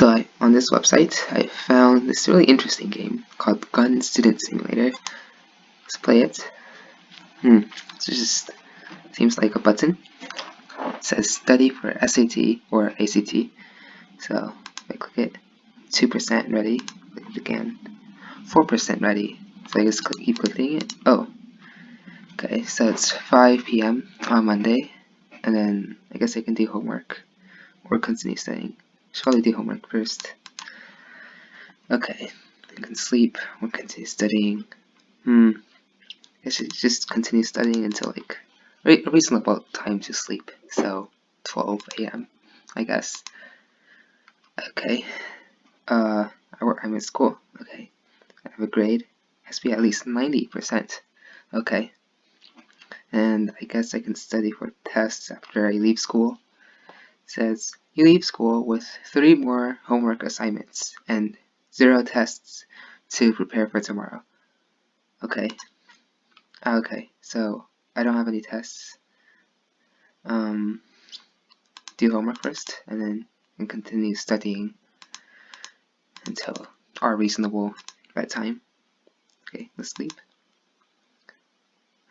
So I, on this website, I found this really interesting game called Gun Student Simulator. Let's play it. Hmm, it just seems like a button. It says study for SAT or ACT. So if I click it, 2% ready, click it again, 4% ready. So I just keep clicking it. Oh, okay, so it's 5 p.m. on Monday, and then I guess I can do homework or continue studying. Probably do homework first. Okay, I can sleep or continue studying. Hmm, I should just continue studying until like a reasonable time to sleep. So 12 a.m. I guess. Okay. Uh, I'm in school. Okay. I have a grade. Has to be at least 90%. Okay. And I guess I can study for tests after I leave school. It says you leave school with three more homework assignments and zero tests to prepare for tomorrow. Okay. Okay, so I don't have any tests. Um, do homework first, and then and continue studying until our reasonable bedtime. Okay, let's sleep.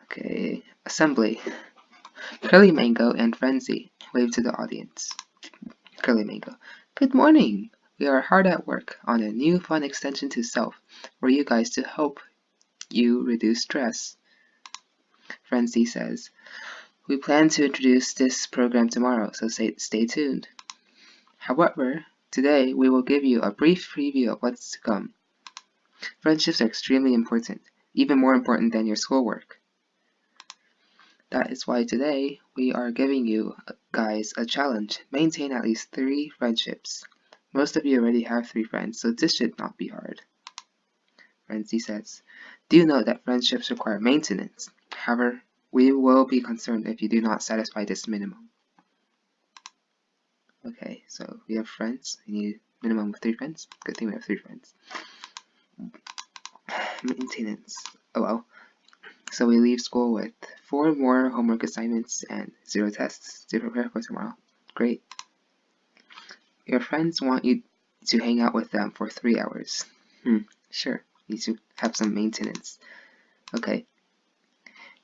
Okay, assembly. Curly Mango and Frenzy wave to the audience. Mango. Good morning! We are hard at work on a new fun extension to Self for you guys to help you reduce stress. Frenzy says, We plan to introduce this program tomorrow, so stay, stay tuned. However, today we will give you a brief preview of what's to come. Friendships are extremely important, even more important than your schoolwork. That is why today we are giving you guys a challenge. Maintain at least three friendships. Most of you already have three friends, so this should not be hard. Frenzy says, Do note that friendships require maintenance. However, we will be concerned if you do not satisfy this minimum. Okay, so we have friends. We need minimum of three friends. Good thing we have three friends. Maintenance. Oh well. So we leave school with four more homework assignments and zero tests to prepare for tomorrow. Great. Your friends want you to hang out with them for three hours. Hmm, sure. Need to have some maintenance. Okay.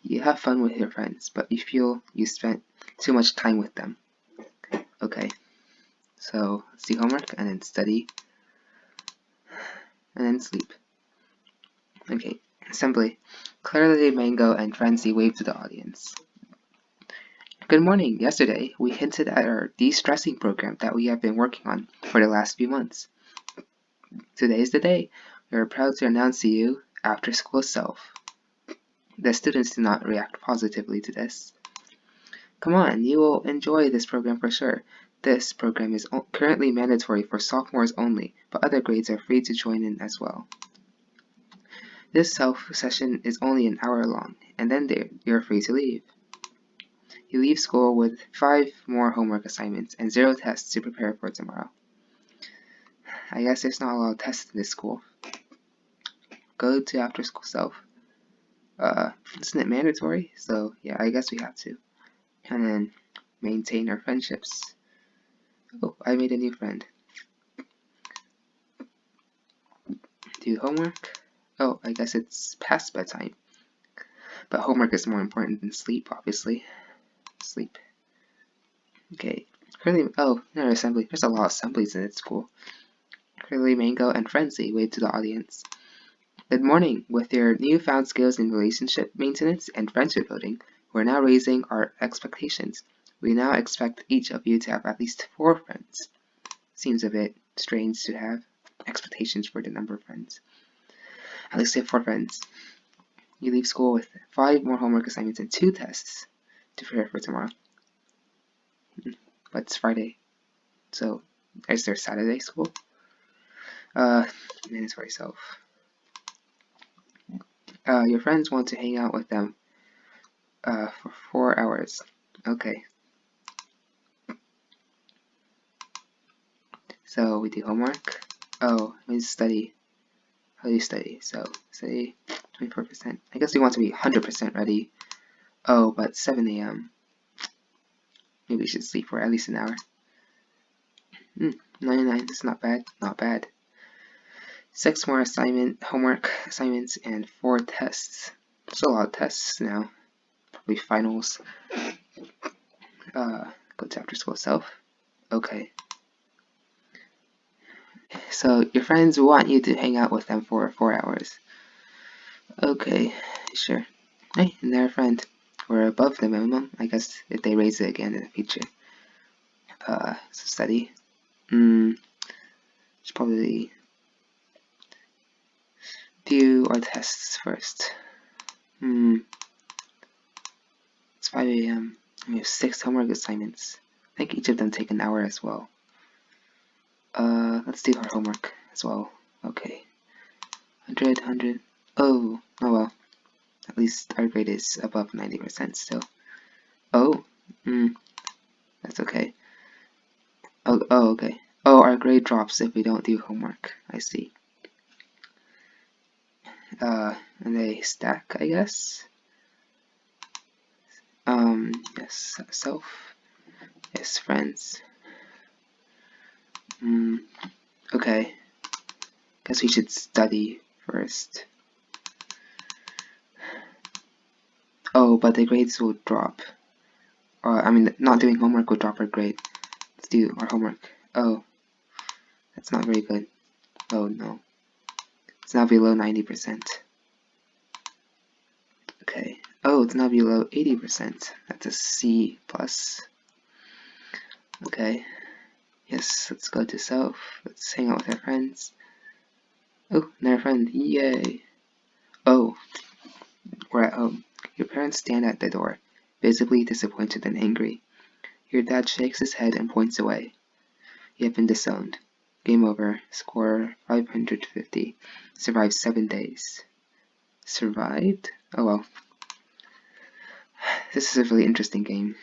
You have fun with your friends, but you feel you spent too much time with them. Okay. So, do homework and then study. And then sleep. Okay, assembly. Curly Mango and Frenzy waved to the audience. Good morning. Yesterday, we hinted at our de-stressing program that we have been working on for the last few months. Today is the day. We are proud to announce to you After School Self. The students did not react positively to this. Come on, you will enjoy this program for sure. This program is currently mandatory for sophomores only, but other grades are free to join in as well. This self session is only an hour long, and then you're free to leave. You leave school with five more homework assignments and zero tests to prepare for tomorrow. I guess there's not a lot of tests in this school. Go to after school self. Uh, isn't it mandatory? So yeah, I guess we have to. And then maintain our friendships. Oh, I made a new friend. Do homework. Oh, I guess it's past bedtime. But homework is more important than sleep, obviously. Sleep. Okay. Curly, oh, no assembly. There's a lot of assemblies in this school. Curly Mango and Frenzy wave to the audience. Good morning. With your newfound skills in relationship maintenance and friendship building, we're now raising our expectations. We now expect each of you to have at least four friends. Seems a bit strange to have expectations for the number of friends at least have four friends. You leave school with five more homework assignments and two tests to prepare for tomorrow. But it's Friday, so is there Saturday school? Uh, mandatory self. Uh, your friends want to hang out with them uh, for four hours. Okay. So we do homework. Oh, I mean study do study? So say 24%. I guess we want to be 100% ready. Oh, but 7 a.m. Maybe we should sleep for at least an hour. Hmm, 99 is not bad, not bad. Six more assignment, homework assignments, and four tests. Still a lot of tests now. Probably finals. Uh, go to after school self. Okay. So your friends want you to hang out with them for four hours. Okay, sure. Hey, and they're a friend. We're above the minimum, I guess, if they raise it again in the future. Uh, so study. Hmm, should probably do our tests first. Hmm, it's 5 a.m. We have six homework assignments. I think each of them take an hour as well. Uh, let's do our homework as well. Okay. 100, 100. Oh, oh well. At least our grade is above 90% still. Oh, hmm, that's okay. Oh, oh, okay. Oh, our grade drops if we don't do homework. I see. Uh, and they stack, I guess. Um, yes, self. Yes, friends. Hmm, okay. Guess we should study first. Oh, but the grades will drop. Or, I mean, not doing homework will drop our grade. Let's do our homework. Oh, that's not very good. Oh no. It's now below 90%. Okay. Oh, it's now below 80%. That's a C plus. Okay. Yes, let's go to self. Let's hang out with our friends. Oh, another friend. Yay. Oh, we're at home. Your parents stand at the door, visibly disappointed and angry. Your dad shakes his head and points away. You have been disowned. Game over. Score 550. Survived 7 days. Survived? Oh well. This is a really interesting game.